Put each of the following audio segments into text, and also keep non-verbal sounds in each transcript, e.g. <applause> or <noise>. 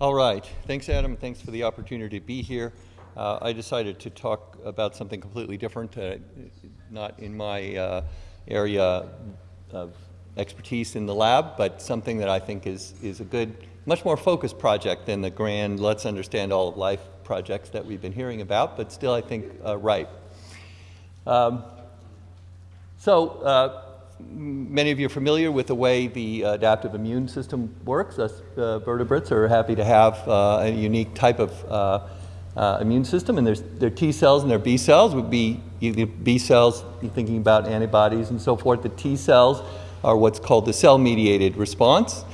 All right. Thanks, Adam. Thanks for the opportunity to be here. Uh, I decided to talk about something completely different, uh, not in my uh, area of expertise in the lab, but something that I think is, is a good, much more focused project than the grand let's understand all of life projects that we've been hearing about, but still I think uh, right. Um, so uh, many of you are familiar with the way the adaptive immune system works. Us uh, vertebrates are happy to have uh, a unique type of uh, uh, immune system, and there's their T cells and their B cells would be B cells, you're thinking about antibodies and so forth. The T cells are what's called the cell-mediated response.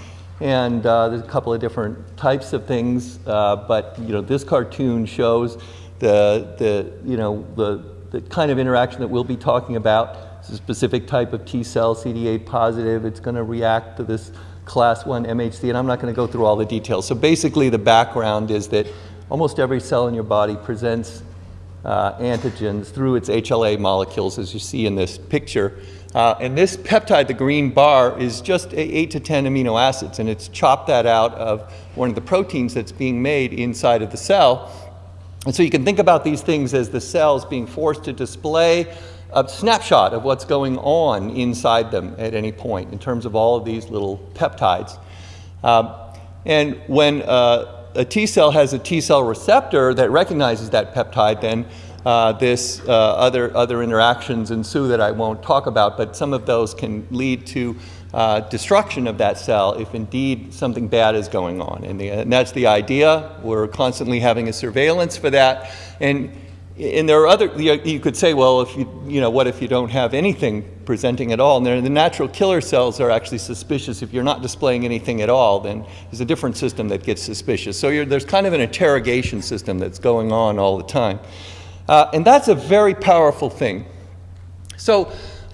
And uh, there's a couple of different types of things, uh, but you know, this cartoon shows the, the, you know, the, the kind of interaction that we'll be talking about it's a specific type of T cell, CD8 positive. It's going to react to this class 1 MHC, and I'm not going to go through all the details. So basically, the background is that almost every cell in your body presents uh, antigens through its HLA molecules, as you see in this picture. Uh, and this peptide, the green bar, is just 8 to 10 amino acids, and it's chopped that out of one of the proteins that's being made inside of the cell. And so you can think about these things as the cells being forced to display a snapshot of what's going on inside them at any point in terms of all of these little peptides. Um, and when uh, a T cell has a T cell receptor that recognizes that peptide, then uh, this uh, other, other interactions ensue that I won't talk about, but some of those can lead to uh, destruction of that cell if indeed something bad is going on. And, the, and, that's the idea. We're constantly having a surveillance for that. And and there are other, you could say, well, if you, you know, what if you don't have anything presenting at all? And the natural killer cells are actually suspicious. If you're not displaying anything at all, then there's a different system that gets suspicious. So there's kind of an interrogation system that's going on all the time. Uh, and that's a very powerful thing. So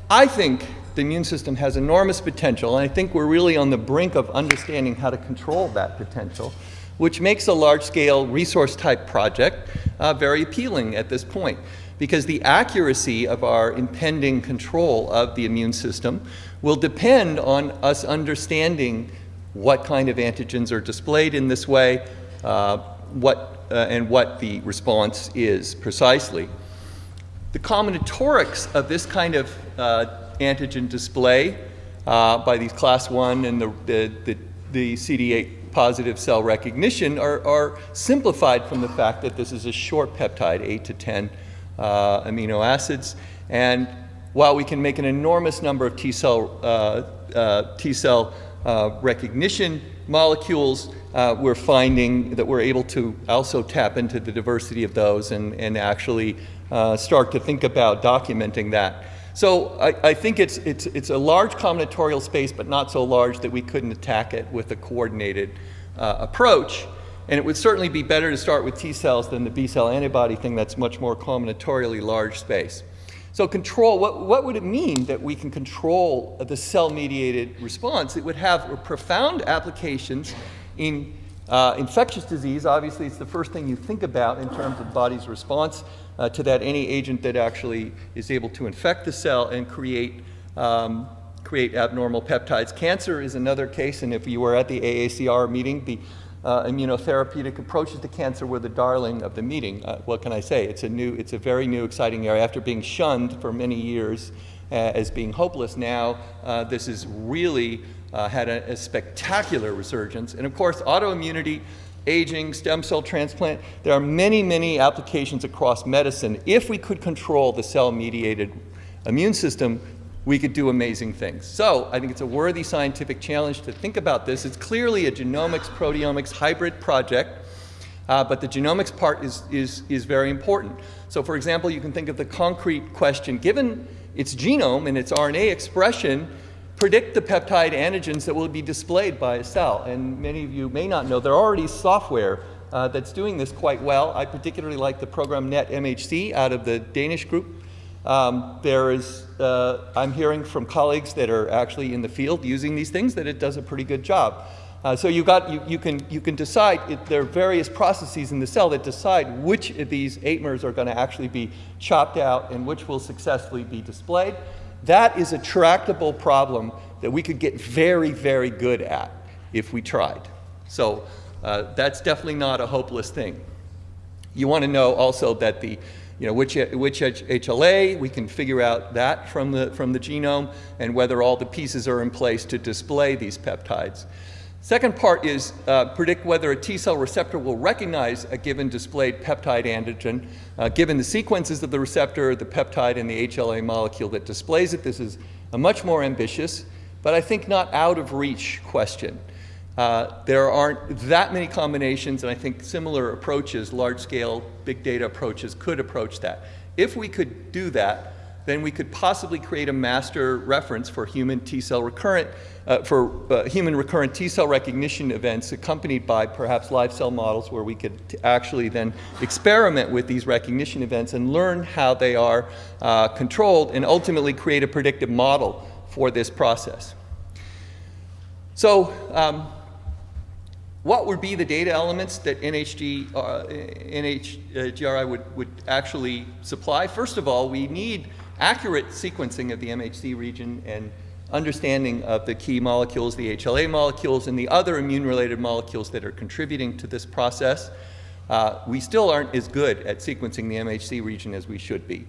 I think the immune system has enormous potential, and I think we're really on the brink of understanding how to control that potential which makes a large-scale resource-type project uh, very appealing at this point because the accuracy of our impending control of the immune system will depend on us understanding what kind of antigens are displayed in this way, uh, what, uh, and what the response is precisely. The combinatorics of this kind of uh, antigen display uh, by these class 1 and the, the, the, the CD8 positive cell recognition are, are, simplified from the fact that this is a short peptide, 8 to 10 uh, amino acids. And while we can make an enormous number of T cell, uh, uh, T cell uh, recognition molecules, uh, we're finding that we're able to also tap into the diversity of those and, and actually uh, start to think about documenting that. So I, I, think it's, it's, it's a large combinatorial space, but not so large that we couldn't attack it with a coordinated uh, approach. And it would certainly be better to start with T cells than the B cell antibody thing that's much more combinatorially large space. So control, what, what would it mean that we can control the cell-mediated response? It would have profound applications in uh, infectious disease. Obviously, it's the first thing you think about in terms of body's response uh, to that any agent that actually is able to infect the cell and create, um, create abnormal peptides. Cancer is another case, and if you were at the AACR meeting, the uh, immunotherapeutic approaches to cancer were the darling of the meeting. Uh, what can I say? It's a new, it's a very new, exciting area. After being shunned for many years uh, as being hopeless, now uh, this has really uh, had a, a spectacular resurgence. And of course, autoimmunity aging, stem cell transplant. There are many, many applications across medicine. If we could control the cell-mediated immune system, we could do amazing things. So I think it's a worthy scientific challenge to think about this. It's clearly a genomics, proteomics hybrid project, uh, but the genomics part is, is, is very important. So for example, you can think of the concrete question, given its genome and its RNA expression, predict the peptide antigens that will be displayed by a cell. And many of you may not know, there are already software uh, that's doing this quite well. I particularly like the program NetMHC out of the Danish group. Um, there is, uh, I'm hearing from colleagues that are actually in the field using these things that it does a pretty good job. Uh, so you, got, you, you, can, you can decide, it, there are various processes in the cell that decide which of these ATMERs are going to actually be chopped out and which will successfully be displayed. That is a tractable problem that we could get very, very good at if we tried. So uh, that's definitely not a hopeless thing. You want to know also that the, you know, which, which HLA, we can figure out that from the, from the genome and whether all the pieces are in place to display these peptides. Second part is uh, predict whether a T cell receptor will recognize a given displayed peptide antigen, uh, given the sequences of the receptor, the peptide, and the HLA molecule that displays it. This is a much more ambitious, but I think not out of reach question. Uh, there aren't that many combinations, and I think similar approaches, large-scale big data approaches, could approach that. If we could do that, then we could possibly create a master reference for human T-cell recurrent, uh, for uh, human recurrent T-cell recognition events accompanied by perhaps live cell models where we could actually then experiment with these recognition events and learn how they are uh, controlled and ultimately create a predictive model for this process. So, um, what would be the data elements that NHG, uh, NHGRI would, would actually supply? First of all, we need accurate sequencing of the MHC region and understanding of the key molecules, the HLA molecules, and the other immune-related molecules that are contributing to this process. Uh, we still aren't as good at sequencing the MHC region as we should be.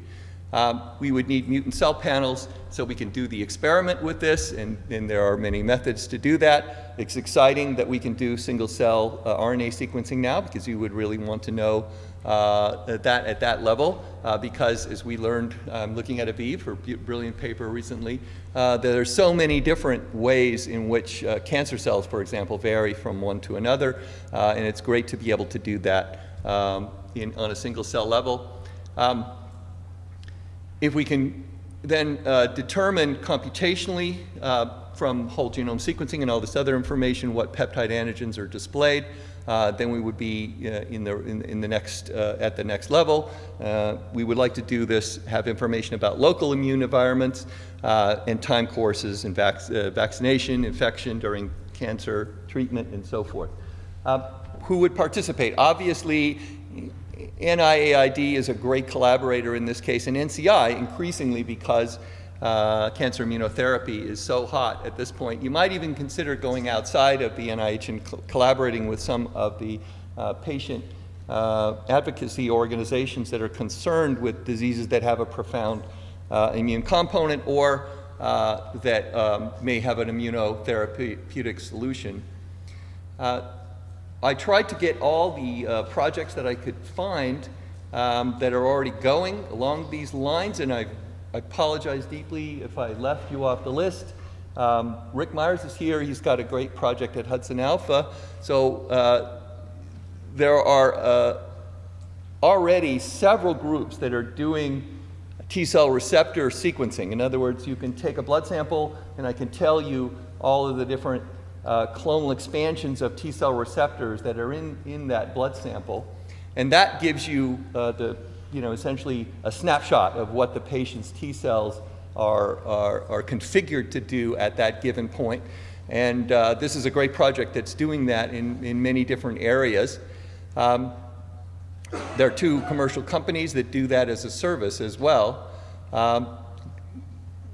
Um, we would need mutant cell panels so we can do the experiment with this, and, and, there are many methods to do that. It's exciting that we can do single cell uh, RNA sequencing now because you would really want to know uh, that at that level uh, because as we learned um, looking at Aviv, her brilliant paper recently, uh, there are so many different ways in which cancer cells, for example, vary from one to another, and it's great to be able to do that um, in, on a single cell level. Um, if we can then uh, determine computationally uh, from whole genome sequencing and all this other information what peptide antigens are displayed, uh, then we would be uh, in, the, in, in, the next, uh, at the next level. Uh, we would like to do this, have information about local immune environments and time courses and vac vaccination, infection during cancer treatment, and so forth. who would participate? Obviously, NIAID is a great collaborator in this case, and NCI increasingly because uh, cancer immunotherapy is so hot at this point. You might even consider going outside of the NIH and co collaborating with some of the uh, patient uh, advocacy organizations that are concerned with diseases that have a profound uh, immune component or uh, that um, may have an immunotherapeutic solution. Uh, I tried to get all the projects that I could find um, that are already going along these lines, and I, I apologize deeply if I left you off the list. Um, Rick Myers is here. He's got a great project at Hudson Alpha. So uh, there are uh, already several groups that are doing T-cell receptor sequencing. In other words, you can take a blood sample, and I can tell you all of the different uh, clonal expansions of T cell receptors that are in, in that blood sample. And that gives you uh, the, you know, essentially a snapshot of what the patient's T cells are, are, are configured to do at that given point. And uh, this is a great project that's doing that in, in many different areas. Um, there are two commercial companies that do that as a service as well. Um,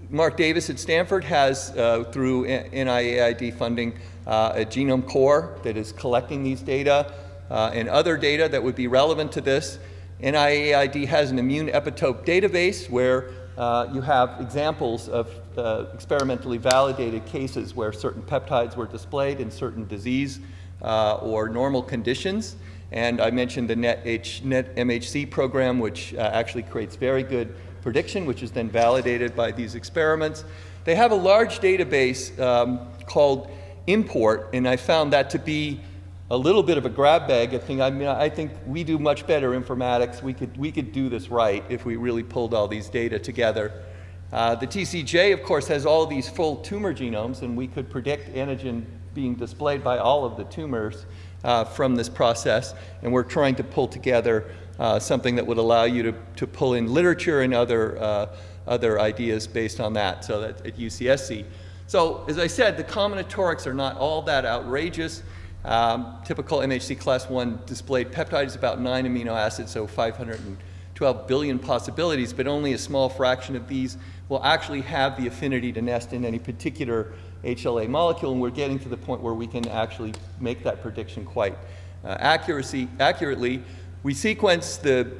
Mark Davis at Stanford has, uh, through NIAID funding, uh, a genome core that is collecting these data uh, and other data that would be relevant to this. NIAID has an immune epitope database where uh, you have examples of uh, experimentally validated cases where certain peptides were displayed in certain disease uh, or normal conditions. And I mentioned the NET, NET MHC program, which actually creates very good prediction, which is then validated by these experiments. They have a large database um, called import, and I found that to be a little bit of a grab bag. I think, I mean, I think we do much better informatics. We could, we could do this right if we really pulled all these data together. Uh, the TCGA, of course, has all these full tumor genomes, and we could predict antigen being displayed by all of the tumors uh, from this process. And we're trying to pull together uh, something that would allow you to, to pull in literature and other, uh, other ideas based on that, so that at UCSC. So as I said, the combinatorics are not all that outrageous. Um, typical MHC class 1 displayed peptide is about 9 amino acids, so 512 billion possibilities, but only a small fraction of these will actually have the affinity to nest in any particular HLA molecule, and we're getting to the point where we can actually make that prediction quite uh, accuracy, accurately. We sequence the,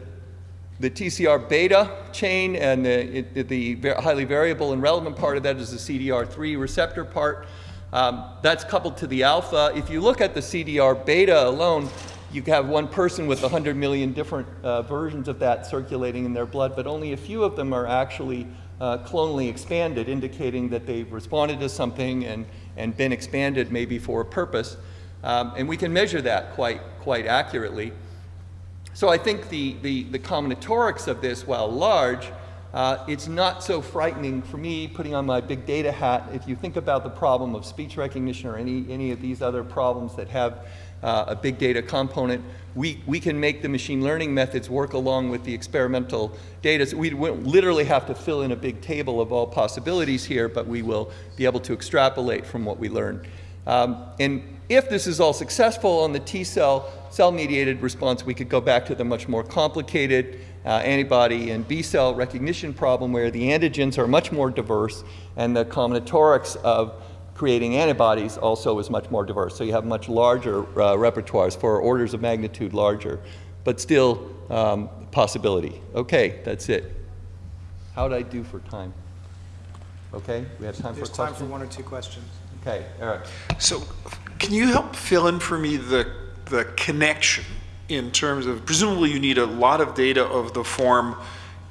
the TCR beta chain, and the, it, the highly variable and relevant part of that is the CDR3 receptor part. Um, that's coupled to the alpha. If you look at the CDR beta alone, you have one person with 100 million different uh, versions of that circulating in their blood, but only a few of them are actually uh, clonally expanded, indicating that they've responded to something and, and been expanded maybe for a purpose. Um, and we can measure that quite, quite accurately. So I think the, the, the combinatorics of this, while large, uh, it's not so frightening for me putting on my big data hat. If you think about the problem of speech recognition or any, any of these other problems that have uh, a big data component, we, we can make the machine learning methods work along with the experimental data. So we literally have to fill in a big table of all possibilities here, but we will be able to extrapolate from what we learn. Um, and if this is all successful on the T cell, cell-mediated response, we could go back to the much more complicated uh, antibody and B cell recognition problem where the antigens are much more diverse and the combinatorics of creating antibodies also is much more diverse. So you have much larger uh, repertoires for orders of magnitude larger, but still um, possibility. Okay, that's it. How did I do for time? Okay, we have time There's for time questions? for one or two questions. Okay, Eric. So can you help fill in for me the, the connection in terms of, presumably you need a lot of data of the form,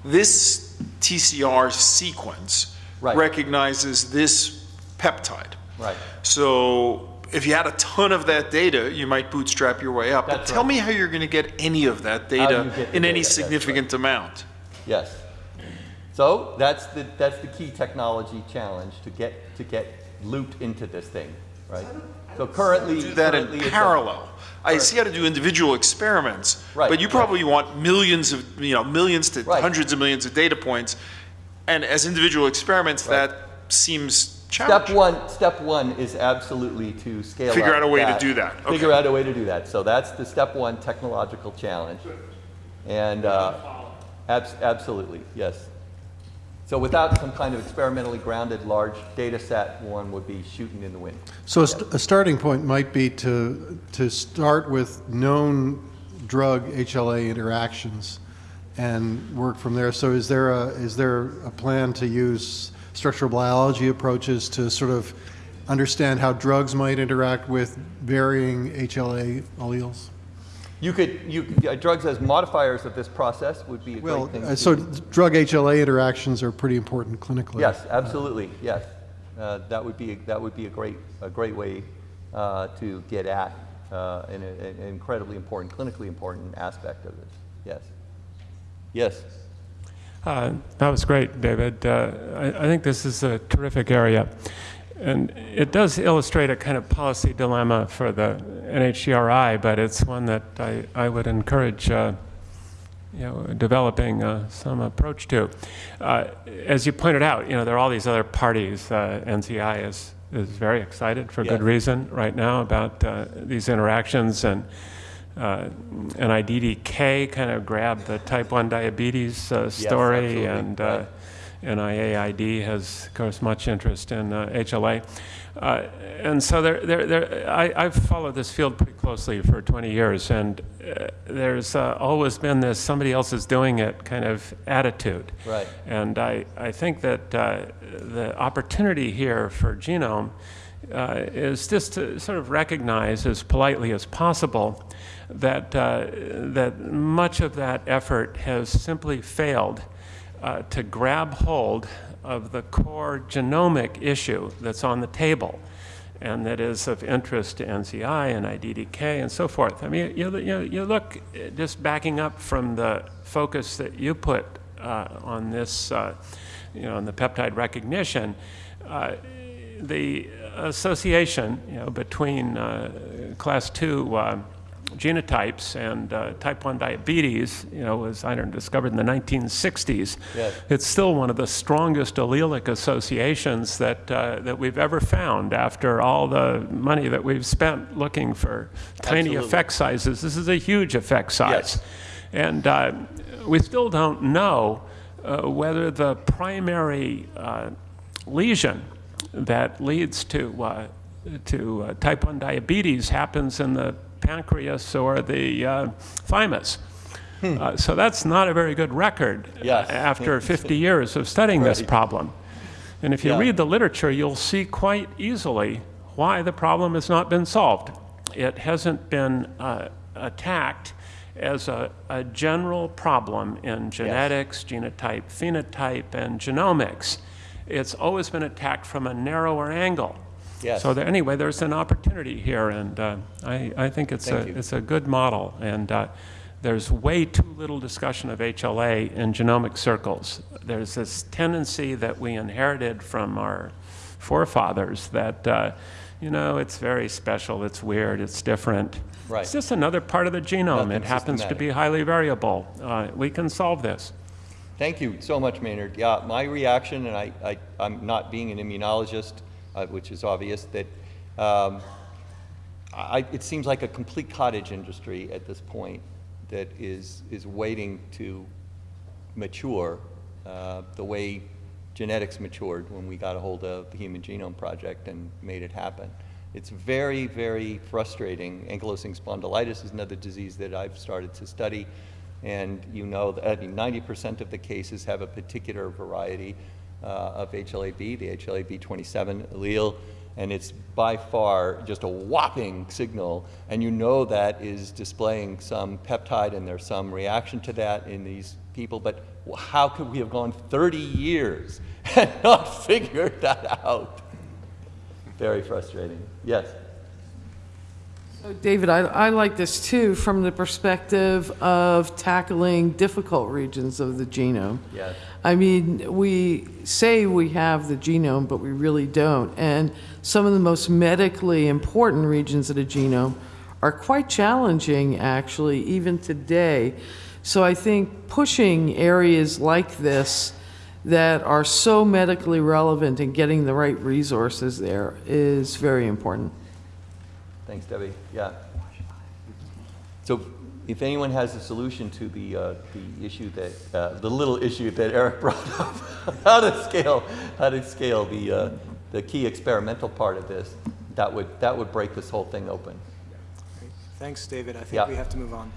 this TCR sequence Right. recognizes this peptide. Right. So if you had a ton of that data, you might bootstrap your way up. But tell right. me how you're going to get any of that data in any data? That's significant amount. Yes. So that's the, that's the key technology challenge to get, to get loot into this thing, right? So currently. do that currently in parallel. I see how to do individual experiments, Right, but you right. probably want millions of, you know, millions to Right. hundreds of millions of data points. And as individual experiments, Right. that seems challenging. Step challenging. one, step one is absolutely to scale Figure out a way to do that. Figure out a way to do that. So that's the step one technological challenge. And uh, abs- absolutely, yes. So without some kind of experimentally grounded large data set, one would be shooting in the wind. So a, st- a starting point might be to, to start with known drug HLA interactions and work from there. So is there a, is there a plan to use structural biology approaches to sort of understand how drugs might interact with varying HLA alleles? You could, you, uh, drugs as modifiers of this process would be a Well, great thing. uh, so drug HLA interactions are pretty important clinically. Yes, absolutely, yes. Uh, That would be, that would be a great, a great way uh, to get at uh, an an incredibly important, clinically important aspect of this, yes. Yes, Uh, That was great, David. Uh, I I think this is a terrific area. And it does illustrate a kind of policy dilemma for the NHGRI, but it's one that I I would encourage, uh, you know, developing uh, some approach to. Uh, As you pointed out, you know, there are all these other parties. Uh, NCI is is very excited for good reason right now about uh, these interactions and uh, NIDDK kind of grabbed the type 1 diabetes uh, story, absolutely, and uh, right. NIAID has, of course, much interest in uh, HLA. Uh, and so there, there, there, I, I've followed this field pretty closely for 20 years, and uh, there's uh, always been this somebody else is doing it kind of attitude. Right. And I, I think that uh, the opportunity here for Genome uh, is just to sort of recognize as politely as possible that, uh, that much of that effort has simply failed uh, to grab hold of the core genomic issue that's on the table and that is of interest to NCI and IDDK and so forth. I mean, you, you, you look, uh, just backing up from the focus that you put uh, on this, uh, you know, on the peptide recognition, uh, the association, you know, between uh, class two uh, genotypes and uh, type 1 diabetes, you know, was, I don't know, discovered in the 1960s. Yes. It's still one of the strongest allelic associations that, uh, that we've ever found after all the money that we've spent looking for tiny Absolutely. effect sizes. This is a huge effect size. Yes. And uh, we still don't know uh, whether the primary uh, lesion that leads to, uh, to uh, type 1 diabetes happens in the pancreas or the uh, thymus. Uh, so that's not a very good record uh, Yes. after <laughs> 50 years of studying this problem. And if you Yeah. read the literature, you'll see quite easily why the problem has not been solved. It hasn't been uh, attacked as a, a general problem in genetics, genotype, phenotype, and genomics. It's always been attacked from a narrower angle. Yes. So there, anyway, there's an opportunity here, and uh, I, I think it's Thank a, you. it's a good model. And uh, there's way too little discussion of HLA in genomic circles. There's this tendency that we inherited from our forefathers that, uh, you know, it's very special, it's weird, it's different. Right. It's just another part of the genome. Nothing it happens to be highly variable. Uh, we can solve this. Thank you so much, Maynard. Yeah, my reaction, and I, I, I'm not being an immunologist, uh, which is obvious, that um, I, it seems like a complete cottage industry at this point that is, is waiting to mature uh, the way genetics matured when we got a hold of the Human Genome Project and made it happen. It's very, very frustrating. Ankylosing spondylitis is another disease that I've started to study. And you know that I mean, 90% of the cases have a particular variety Uh, of HLA-B, the HLA-B27 allele, and it's by far just a whopping signal. And you know that is displaying some peptide, and there's some reaction to that in these people. But how could we have gone 30 years <laughs> and not figured that out? Very frustrating. Yes. So, David, I, I like this too from the perspective of tackling difficult regions of the genome. Yes. I mean, we say we have the genome, but we really don't. And some of the most medically important regions of the genome are quite challenging, actually, even today. So I think pushing areas like this that are so medically relevant and getting the right resources there is very important. Thanks, Debbie. Yeah. So if anyone has a solution to the, uh, the issue that, uh, the little issue that Eric <laughs> brought up, how to scale, how to scale the, uh, the key experimental part of this, that would, that would break this whole thing open. Thanks, David. I Yeah. think we have to move on.